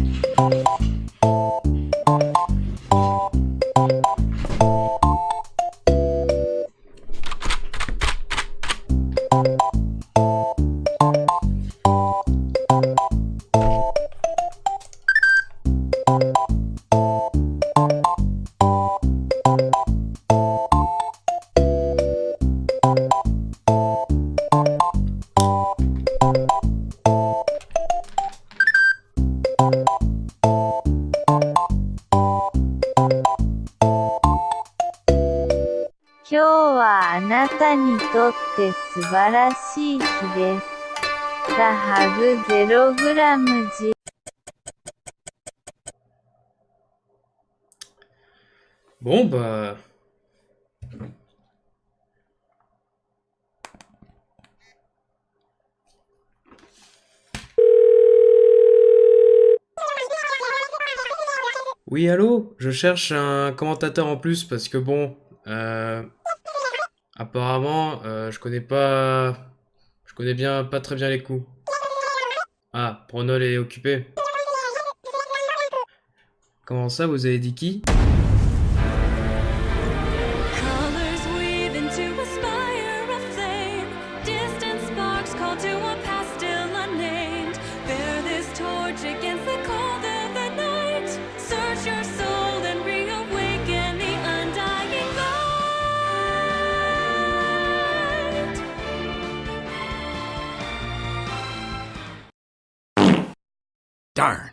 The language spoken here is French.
you 今日はあなたにとって素晴らしい日です。ザハグゼログラムジ Bon, bah... Oui, allô? Je cherche un commentateur en plus parce que bon, euh, apparemment, euh, je connais pas, je connais bien, pas très bien les coups. Ah, Pronol est occupé. Comment ça, vous avez dit qui? Darn.